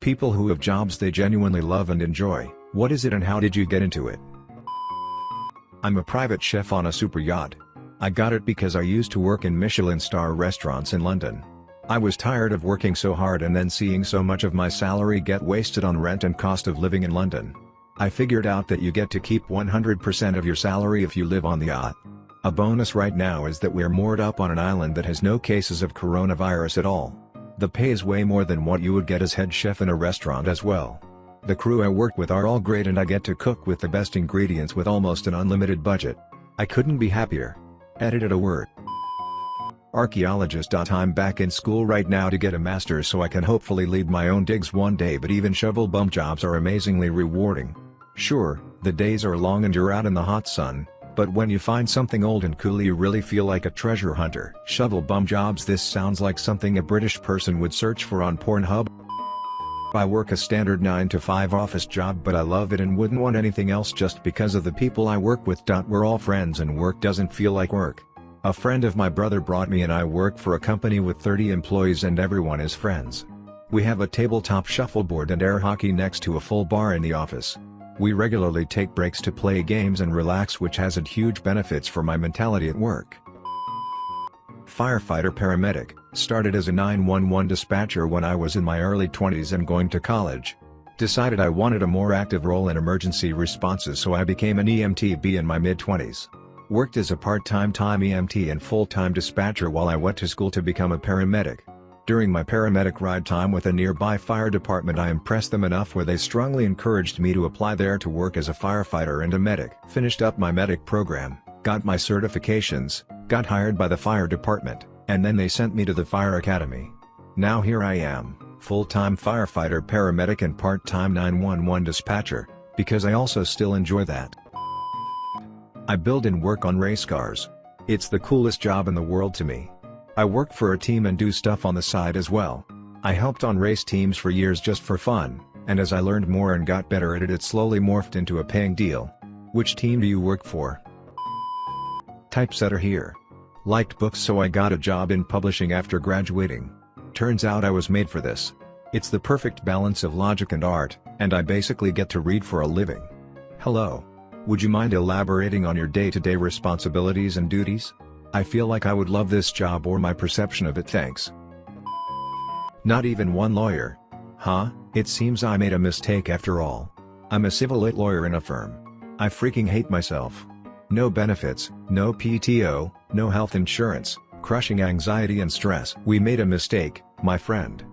People who have jobs they genuinely love and enjoy, what is it and how did you get into it? I'm a private chef on a super yacht. I got it because I used to work in Michelin star restaurants in London. I was tired of working so hard and then seeing so much of my salary get wasted on rent and cost of living in London. I figured out that you get to keep 100% of your salary if you live on the yacht. A bonus right now is that we're moored up on an island that has no cases of coronavirus at all. The pay is way more than what you would get as head chef in a restaurant as well. The crew I work with are all great and I get to cook with the best ingredients with almost an unlimited budget. I couldn't be happier. Edited a word. Archaeologist. I'm back in school right now to get a master's so I can hopefully lead my own digs one day but even shovel bum jobs are amazingly rewarding. Sure, the days are long and you're out in the hot sun, but when you find something old and cool you really feel like a treasure hunter. Shovel bum jobs This sounds like something a British person would search for on Pornhub. I work a standard 9 to 5 office job but I love it and wouldn't want anything else just because of the people I work with. We're all friends and work doesn't feel like work. A friend of my brother brought me and I work for a company with 30 employees and everyone is friends. We have a tabletop shuffleboard and air hockey next to a full bar in the office. We regularly take breaks to play games and relax which has had huge benefits for my mentality at work. Firefighter paramedic, started as a 911 dispatcher when I was in my early 20s and going to college. Decided I wanted a more active role in emergency responses so I became an EMTB in my mid-20s. Worked as a part-time time EMT and full-time dispatcher while I went to school to become a paramedic. During my paramedic ride time with a nearby fire department I impressed them enough where they strongly encouraged me to apply there to work as a firefighter and a medic. Finished up my medic program, got my certifications, got hired by the fire department, and then they sent me to the fire academy. Now here I am, full-time firefighter paramedic and part-time 911 dispatcher, because I also still enjoy that. I build and work on race cars. It's the coolest job in the world to me. I work for a team and do stuff on the side as well. I helped on race teams for years just for fun, and as I learned more and got better at it it slowly morphed into a paying deal. Which team do you work for? Typesetter here. Liked books so I got a job in publishing after graduating. Turns out I was made for this. It's the perfect balance of logic and art, and I basically get to read for a living. Hello. Would you mind elaborating on your day-to-day -day responsibilities and duties? I feel like I would love this job or my perception of it thanks. Not even one lawyer. Huh, it seems I made a mistake after all. I'm a civil lit lawyer in a firm. I freaking hate myself. No benefits, no PTO, no health insurance, crushing anxiety and stress. We made a mistake, my friend.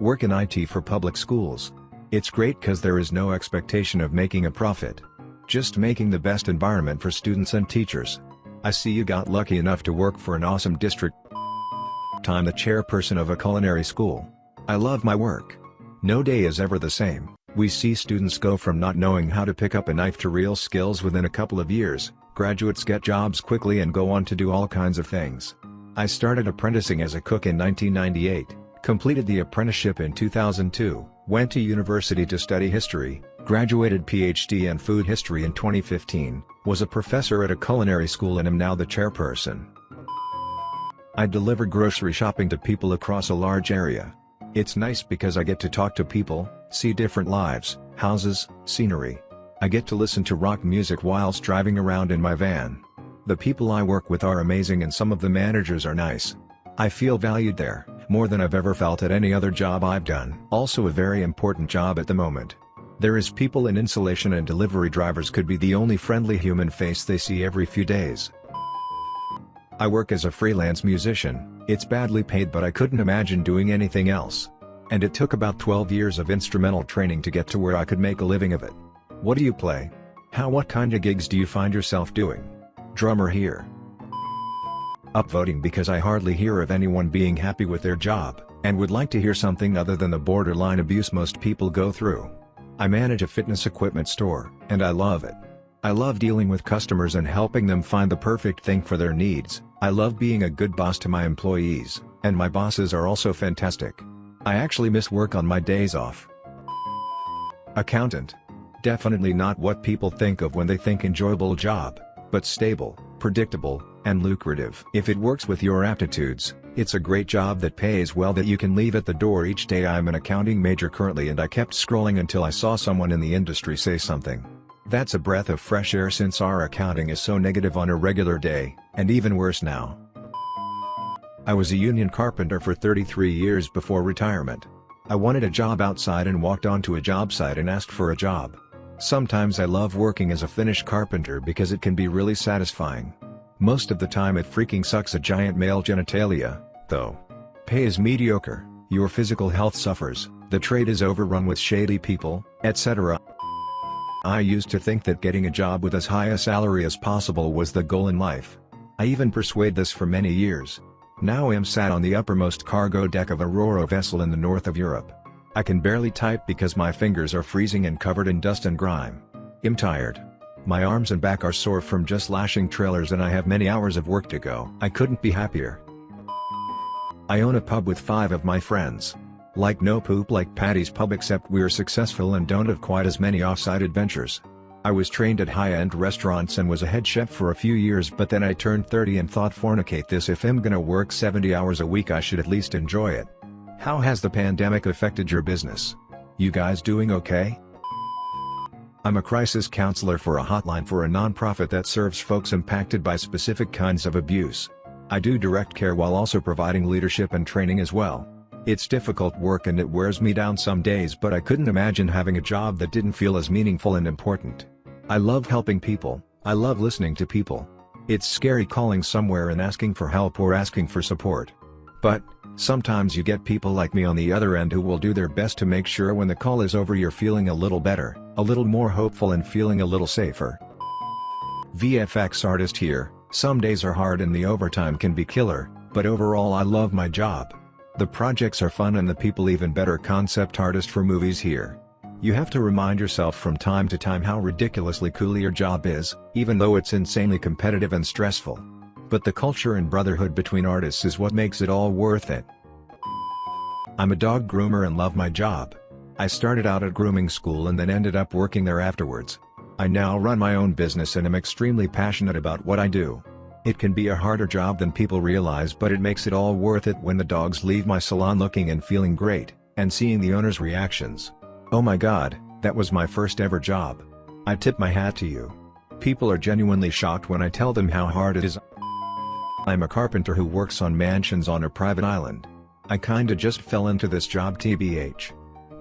Work in IT for public schools. It's great cause there is no expectation of making a profit. Just making the best environment for students and teachers. I see you got lucky enough to work for an awesome district. Time the chairperson of a culinary school. I love my work. No day is ever the same. We see students go from not knowing how to pick up a knife to real skills within a couple of years, graduates get jobs quickly and go on to do all kinds of things. I started apprenticing as a cook in 1998, completed the apprenticeship in 2002, Went to university to study history, graduated PhD in food history in 2015, was a professor at a culinary school and am now the chairperson. I deliver grocery shopping to people across a large area. It's nice because I get to talk to people, see different lives, houses, scenery. I get to listen to rock music whilst driving around in my van. The people I work with are amazing and some of the managers are nice. I feel valued there more than I've ever felt at any other job I've done. Also a very important job at the moment. There is people in insulation and delivery drivers could be the only friendly human face they see every few days. I work as a freelance musician, it's badly paid but I couldn't imagine doing anything else. And it took about 12 years of instrumental training to get to where I could make a living of it. What do you play? How what kind of gigs do you find yourself doing? Drummer here upvoting because I hardly hear of anyone being happy with their job, and would like to hear something other than the borderline abuse most people go through. I manage a fitness equipment store, and I love it. I love dealing with customers and helping them find the perfect thing for their needs, I love being a good boss to my employees, and my bosses are also fantastic. I actually miss work on my days off. Accountant. Definitely not what people think of when they think enjoyable job, but stable, predictable, and lucrative. If it works with your aptitudes, It's a great job that pays well that you can leave at the door each day I'm an accounting major currently and I kept scrolling until I saw someone in the industry say something. That's a breath of fresh air since our accounting is so negative on a regular day, and even worse now. I was a union carpenter for 33 years before retirement. I wanted a job outside and walked onto a job site and asked for a job. Sometimes I love working as a finish carpenter because it can be really satisfying. Most of the time it freaking sucks a giant male genitalia, though. Pay is mediocre, your physical health suffers, the trade is overrun with shady people, etc. I used to think that getting a job with as high a salary as possible was the goal in life. I even pursued this for many years. Now I'm sat on the uppermost cargo deck of a Ro-Ro vessel in the north of Europe. I can barely type because my fingers are freezing and covered in dust and grime. I'm tired. My arms and back are sore from just lashing trailers and I have many hours of work to go. I couldn't be happier. I own a pub with five of my friends. Like no poop like Paddy's pub except we're successful and don't have quite as many off-site adventures. I was trained at high-end restaurants and was a head chef for a few years but then I turned 30 and thought fornicate this if I'm gonna work 70 hours a week I should at least enjoy it. How has the pandemic affected your business? You guys doing okay? I'm a crisis counselor for a hotline for a nonprofit that serves folks impacted by specific kinds of abuse. I do direct care while also providing leadership and training as well. It's difficult work and it wears me down some days but I couldn't imagine having a job that didn't feel as meaningful and important. I love helping people, I love listening to people. It's scary calling somewhere and asking for help or asking for support. But, sometimes you get people like me on the other end who will do their best to make sure when the call is over you're feeling a little better a little more hopeful and feeling a little safer. VFX artist here, some days are hard and the overtime can be killer, but overall I love my job. The projects are fun and the people even better concept artist for movies here. You have to remind yourself from time to time how ridiculously cool your job is, even though it's insanely competitive and stressful. But the culture and brotherhood between artists is what makes it all worth it. I'm a dog groomer and love my job. I started out at grooming school and then ended up working there afterwards. I now run my own business and am extremely passionate about what I do. It can be a harder job than people realize but it makes it all worth it when the dogs leave my salon looking and feeling great, and seeing the owner's reactions. Oh my god, that was my first ever job. I tip my hat to you. People are genuinely shocked when I tell them how hard it is. I'm a carpenter who works on mansions on a private island. I kinda just fell into this job tbh.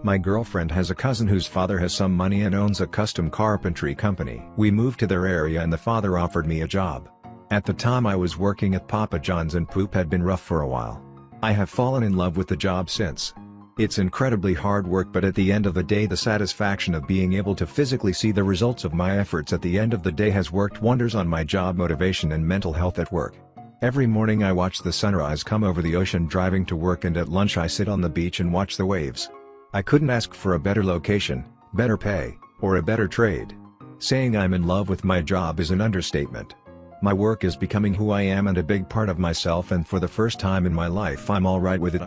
My girlfriend has a cousin whose father has some money and owns a custom carpentry company. We moved to their area and the father offered me a job. At the time I was working at Papa John's and poop had been rough for a while. I have fallen in love with the job since. It's incredibly hard work but at the end of the day the satisfaction of being able to physically see the results of my efforts at the end of the day has worked wonders on my job motivation and mental health at work. Every morning I watch the sunrise come over the ocean driving to work and at lunch I sit on the beach and watch the waves. I couldn't ask for a better location, better pay, or a better trade. Saying I'm in love with my job is an understatement. My work is becoming who I am and a big part of myself and for the first time in my life I'm alright with it.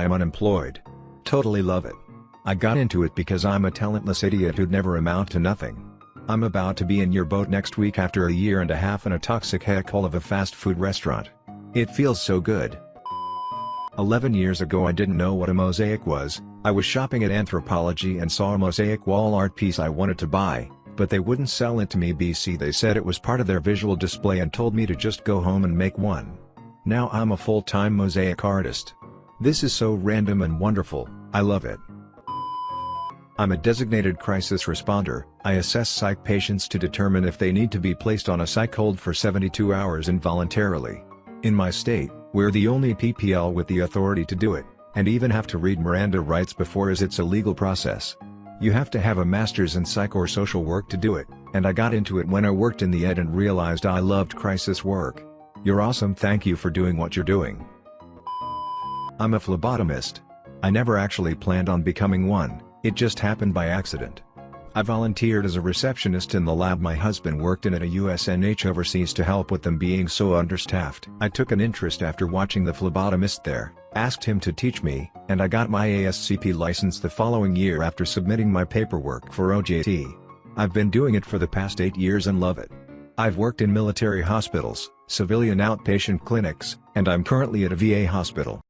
I'm unemployed. Totally love it. I got into it because I'm a talentless idiot who'd never amount to nothing. I'm about to be in your boat next week after a year and a half in a toxic heckhole of a fast food restaurant. It feels so good. 11 years ago I didn't know what a mosaic was, I was shopping at Anthropologie and saw a mosaic wall art piece I wanted to buy, but they wouldn't sell it to me BC they said it was part of their visual display and told me to just go home and make one. Now I'm a full-time mosaic artist. This is so random and wonderful, I love it. I'm a designated crisis responder, I assess psych patients to determine if they need to be placed on a psych hold for 72 hours involuntarily. In my state, we're the only PPL with the authority to do it, and even have to read Miranda rights before as it's a legal process. You have to have a master's in psych or social work to do it, and I got into it when I worked in the ed and realized I loved crisis work. You're awesome thank you for doing what you're doing. I'm a phlebotomist. I never actually planned on becoming one, it just happened by accident. I volunteered as a receptionist in the lab my husband worked in at a USNH overseas to help with them being so understaffed. I took an interest after watching the phlebotomist there, asked him to teach me, and I got my ASCP license the following year after submitting my paperwork for OJT. I've been doing it for the past 8 years and love it. I've worked in military hospitals, civilian outpatient clinics, and I'm currently at a VA hospital.